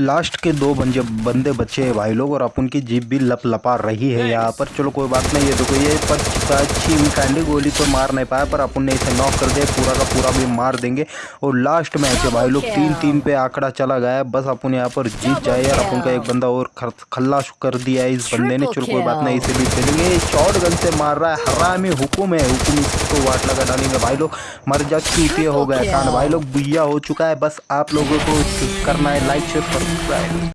Last के दो बंजे बंदे बचे हैं भाई लोग और अपन की जीप भी लप लपा रही है यहाँ पर। चलो कोई बात नहीं ये देखो ये पर अच्छी कैंडी गोली तो मार नहीं पाया पर अपन ने इसे नॉक कर दिया पूरा का पूरा भी मार देंगे। और लास्ट मैच है भाई लोग तीन तीन पे आंकड़ा चला गया बस अपन यहाँ पर जीत जाए यार अपन का एक बंदा और खल्लाश कर दिया है इस बंदे ने। चलो कोई बात नहीं इसे भी खेलेंगे। शॉर्ट गन से मार रहा है हरामी हुकुम है हुकुम इसको वाट लगा डालेंगे भाई लोग। मर जा हो गया कान भाई लोग बुया हो चुका है बस आप लोगों को करना है लाइक शेयर Right.